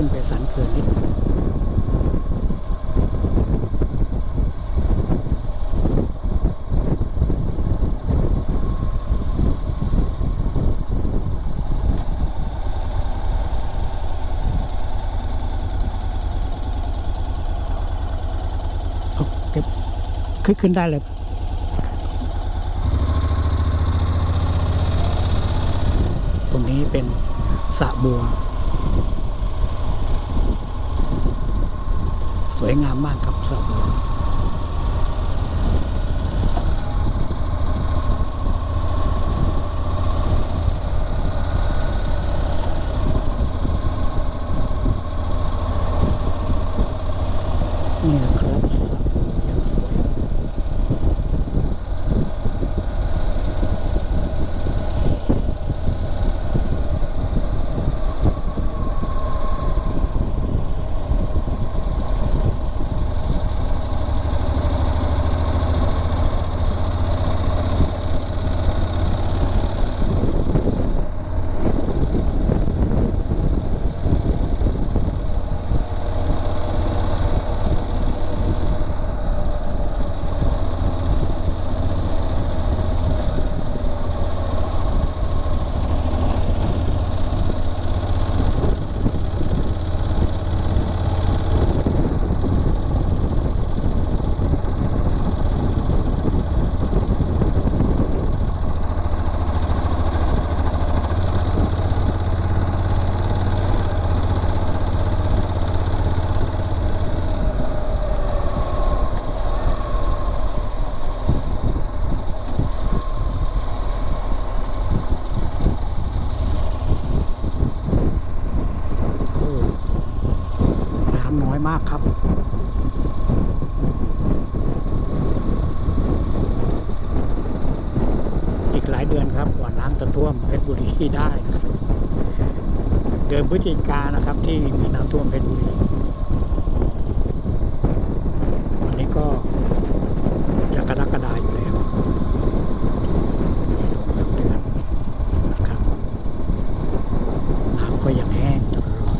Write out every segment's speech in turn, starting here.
ขึ้นไปสันเขื่อนนิดนึงเก็บขึ้นขึ้นได้เลยตรงนี้เป็นสระบัว สวยงามมากครับสระบัว นี่นะครับสระบัวอย่างสวย โอ้น้ำน้อยมากครับ อีกหลาย เดือนครับกว่าน้ำจะท่วมเพชรบุรีได้นะครับเดือนพฤศจิกานะครับที่มีน้ำท่วมเพชรบุรีอันนี้ก็จะกรกฎาอยู่แล้วมีสองสามเดือนนะครับ น้ำก็ยังแห้งตลอด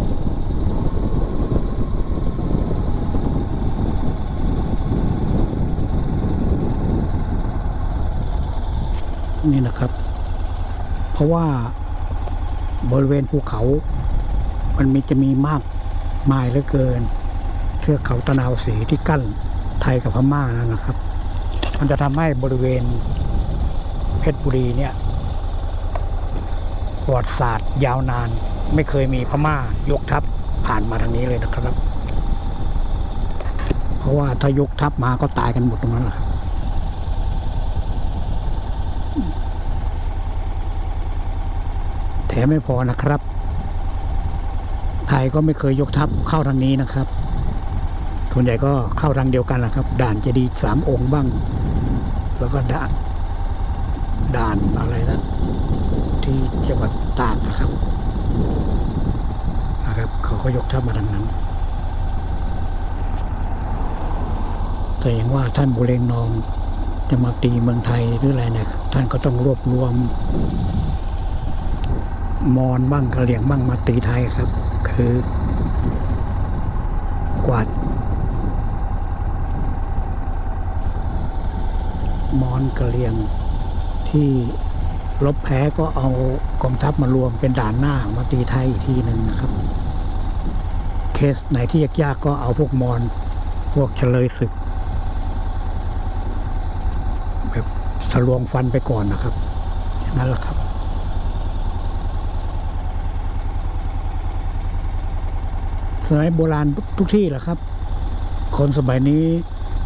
นี่นะครับ เพราะว่าบริเวณภูเขา มันมีจะมีมากมายเหลือเกิน เทือกเขาตะนาวสีที่กั้นไทยกับพม่านั่นนะครับ มันจะทำให้บริเวณเพชรบุรีเนี่ยประวัติศาสตร์ยาวนานไม่เคยมีพม่ายกทัพผ่านมาทางนี้เลยนะครับ เพราะว่าถ้ายกทัพมาก็ตายกันหมดตรงนั้นแหละครับ แถมไม่พอนะครับ ไทยก็ไม่เคยยกทัพเข้าทางนี้นะครับ ส่วนใหญ่ก็เข้าทางเดียวกันแหละครับ ด่านเจดีสามองค์บ้าง แล้วก็ด่านด่านอะไรนะที่จังหวัดตากนะครับนะครับเขาก็ยกทัพมาทางนั้น แต่อย่างว่าท่านบุเรงนองจะมาตีเมืองไทยหรืออะไรเนี่ยท่านก็ต้องรวบรวม มอนบ้างกะเหลี่ยงบ้างมาตีไทยครับ คือ กวาดมอนกะเหลี่ยงที่ลบแพ้ก็เอากองทัพมารวมเป็นด่านหน้ามาตีไทยอีกทีหนึ่งนะครับ เคสไหนที่ยากๆก็เอาพวกมอนพวกเฉลยศึก แบบทะลวงฟันไปก่อนนะครับอย่างนั้นแหละครับ สมัยโบราณทุกที่แหละครับ คนสมัยนี้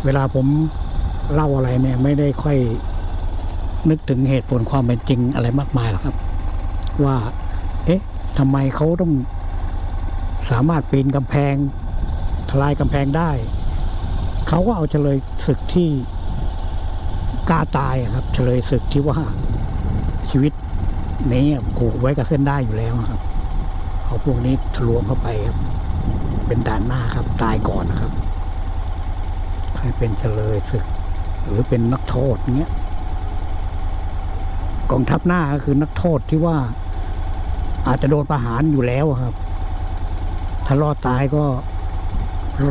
เวลาผมเล่าอะไรเนี่ย ไม่ได้ค่อยนึกถึงเหตุผลความเป็นจริงอะไรมากมายหรอกครับ ว่า เอ๊ะทำไมเขาต้องสามารถปีนกำแพงทลายกำแพงได้ เขาก็เอาเฉลยศึกที่กล้าตายครับ เฉลยศึกที่ว่าชีวิตนี้ผูกไว้กับเส้นได้อยู่แล้วครับ เอาพวกนี้ทะลวงเข้าไปครับ เป็นด่านหน้าครับ ตายก่อนนะครับ ใครเป็นเฉลยศึก หรือเป็นนักโทษเงี้ยกองทัพหน้าก็คือนักโทษที่ว่า อาจจะโดนประหารอยู่แล้วครับ ถ้ารอดตายก็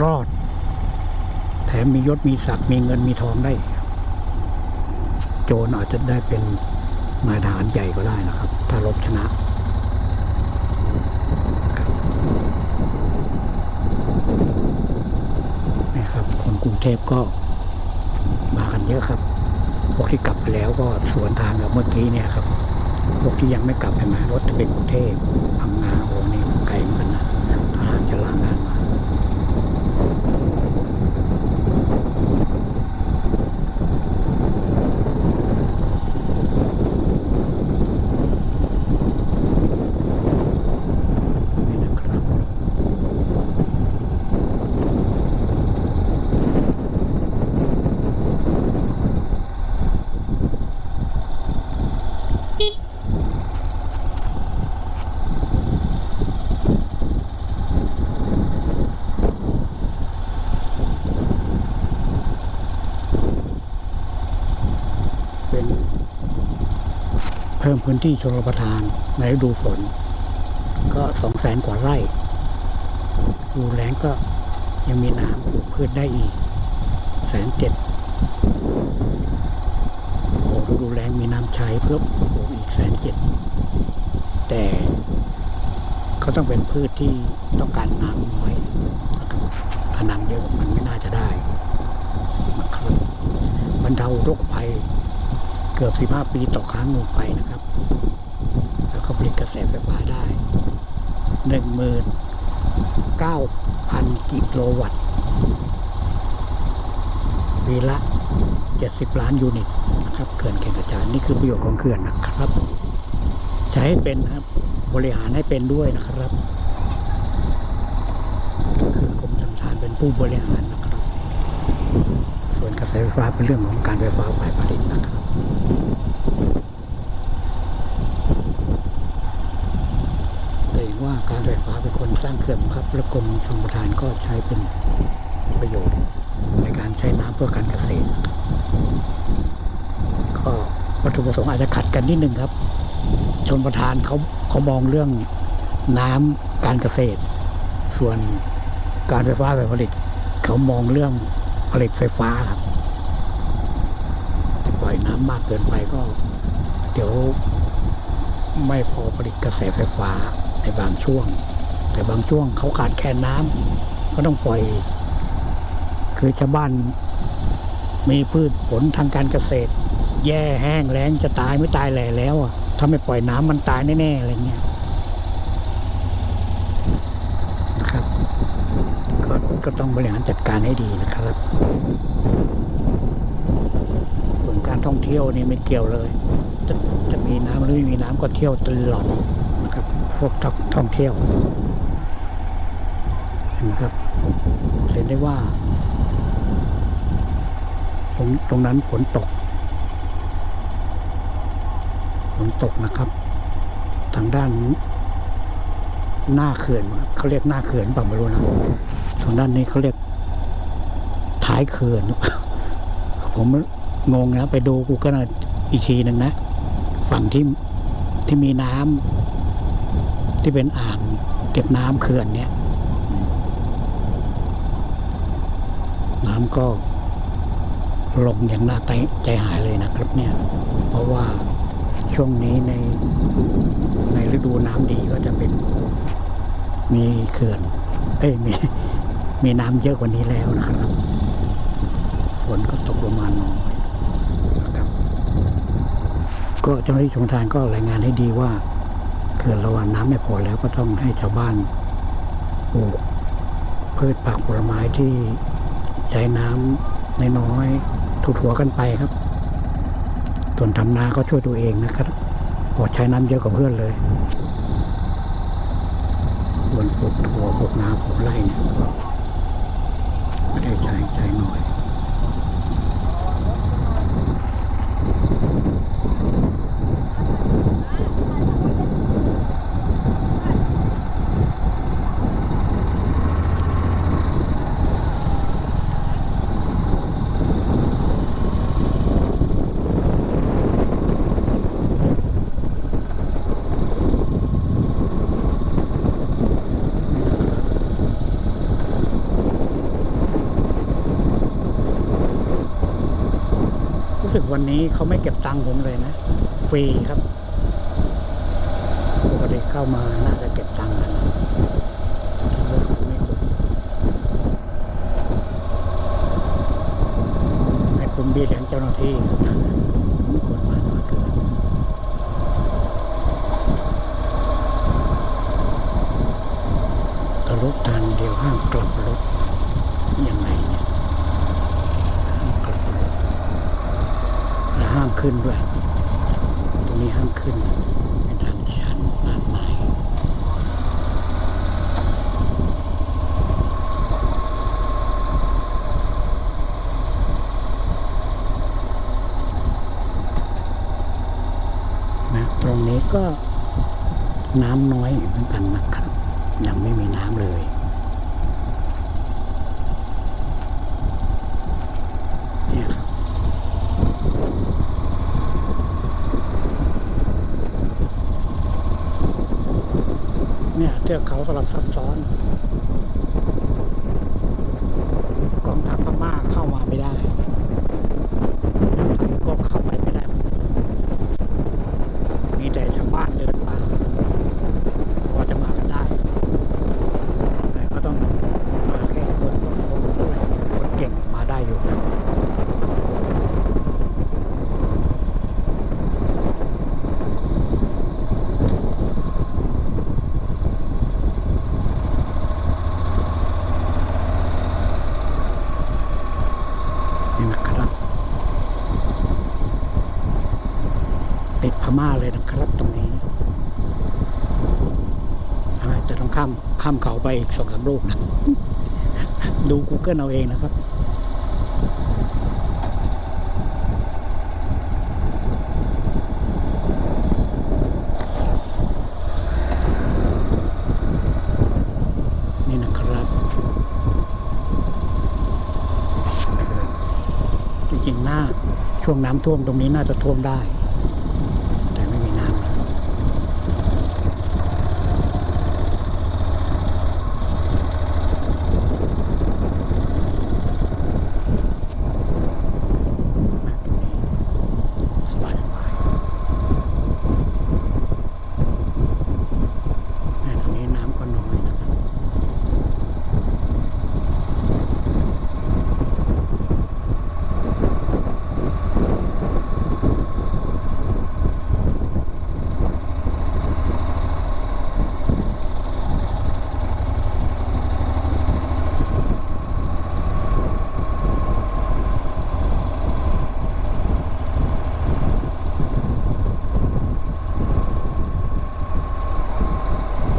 รอด แถมมียศมีศักดิ์มีเงินมีทองได้ โจรอาจจะได้เป็นนายทหารใหญ่ก็ได้นะครับ ถ้ารบชนะ นี่ครับ คนกรุง เทพก็มากันเยอะครับ พวกที่กลับไปแล้วก็สวนทางกับเมื่อกี้เนี่ยครับ พวกที่ยังไม่กลับไปมารถจะเป็นกรุงเทพพังงาโอ้นี่ไกลเหมือนกันนะทหารจะลางานมา นี่นะครับ เป็นเพิ่มพื้นที่ชลประทานในฤดูฝน ก็สองแสนกว่าไร่ดูแลงก็ยังมีน้ำปลูกพืชได้อีกแสนเจ็ดโอ้ดูแลงมีน้ำใช้เพิ่มปลูกอีกแสนเจ็ดแต่ก็ต้องเป็นพืชที่ต้องการน้ำน้อยนะครับขนาดเยอะมันไม่น่าจะได้นะครับบรรเทาโรคภัย กือบ 15 ปีต่อครั้งลงไปนะครับแล้วก็ผลิตกระแสไฟฟ้าได้หนึ่งหมื่นเก้าพันกิโลวัตต์ปีละเจ็ดสิบล้านยูนิตนะครับเขื่อนแก่งกระจานนี่คือประโยชน์ของเขื่อนนะครับ ใช้ให้เป็นนะครับบริหารให้เป็นด้วยนะครับก็คือกรมชลประทานเป็นผู้บริหารนะครับ ส่วนกระแสไฟฟ้าเป็นเรื่องของการไฟฟ้าฝ่ายผลิตนะครับ แต่เห็นว่าการไฟฟ้าเคนสร้างเขื่อนครับและกรมชลประทานก็ใช้เป็นประโยชน์ในการใช้น้ำเพื่อการเกษตร ก็วัตถุประสงค์อาจจะขัดกันนิดนึงครับชนประทานเขาเขามองเรื่องน้ำการเกษตร ส่วนการไฟฟ้าฝ่ายผลิต เขามองเรื่องผลิตไฟฟ้าครับจะปล่อยน้ำมากเกินไปก็ เดี๋ยวไม่พอผลิตกระแสไฟฟ้าในบางช่วง แต่บางช่วงเขาขาดแคลนน้ำก็ต้องปล่อย คือชาวบ้าน มีพืชผลทางการเกษตร แย่แห้งแล้งจะตายไม่ตายแหล่แล้วอะถ้าไม่ปล่อยน้ำมันตายแน่ๆอะไรเงี้ยนะครับก็ก็ต้องบริหารจัดการให้ดีนะครับ ส่วนการท่องเที่ยวนี่ไม่เกี่ยวเลย จะจะมีน้ำหรือไม่มีน้ำก็เที่ยวตลอดนะครับ พวกท่องท่องเที่ยว เห็นไหมครับเห็นได้ว่า ตรงตรงนั้นฝนตก ฝนตกนะครับ ทางด้านหน้าเขื่อนเขาเรียกหน้าเขื่อนเปล่าไม่รู้นะทางด้านนี้เขาเรียกท้ายเขื่อน ผมงงนะไปดูกูก็อีกทีหนึ่งนะ ฝั่งที่ที่มีน้ำที่เป็นอ่างเก็บน้ำเขื่อนเนี่ย น้ำก็ลงอย่างน่าใจหายเลยนะครับเนี่ยเพราะว่าช่วงนี้ในในฤดูน้ำดีก็จะเป็น มีเขื่อนเอ้ยมีมีน้ำเยอะกว่านี้แล้วนะครับ ฝนก็ตกลงมาน้อยนะครับ ก็เจ้าหน้าที่ชลประทานก็รายงานให้ดีว่าเขื่อนระว่างน้ำไม่พอแล้วก็ต้องให้ชาวบ้านปลูกพืชผักผลไม้ที่ ใช้น้ำนน้อยๆถั่วๆกันไปครับ ส่วนทำนาก็ช่วยตัวเองนะครับอดใช้น้ำเยอะกว่าเพื่อนเลยส่วนปลูกถั่วปลูกนาปลูกไร่เนี่ยก็ไม่ได้ใช้ใช้น้อย วันนี้เขาไม่เก็บตังค์ผมเลยนะ ฟรีครับปกติเข้ามาน่าจะเก็บตังค์กันคิดว่าไม่คุ้มไม่คุ้มเบี้ยเลี้ยงเจ้าหน้าที่ไม่ควรมาน้อยเกินกระรถทางเดียวห้ามกลับรถยังไงเนี่ยห้ามกลับรถ และห้าม ขึ้นด้วย ตรงนี้ห้ามขึ้น เป็นทางชันมากมาย นะ ตรงนี้ก็น้ำน้อยเหมือนกันนะครับ ยังไม่มีน้ำเลย เนี่ยครับ เนี่ยเทือกเขาสลับซับซ้อน กองทัพพม่าเข้ามาไม่ได้ก็เข้าไปไม่ได้ มีแต่ชาวบ้านเดินป่าพอจะมากันได้ แต่ก็ต้องมาแค่คนสองคนด้วยคนเก่งมาได้อยู่ นี่นะครับ ติดพม่าเลยนะครับตรงนี้อาจจะต้องข้ามข้ามเขา ไปอีกสองสามลูกนะ ดู Google เอาเองนะครับนี่นะครับจริงๆหน้าช่วงน้ำท่วมตรงนี้น่าจะท่วมได้ แต่ไม่มีน้ำแล้วมาตรงนี้สบายสบายแม่ตรงนี้น้ำก็น้อยนะครับ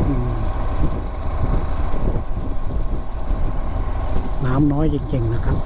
อืม น้อยจริงๆนะครับ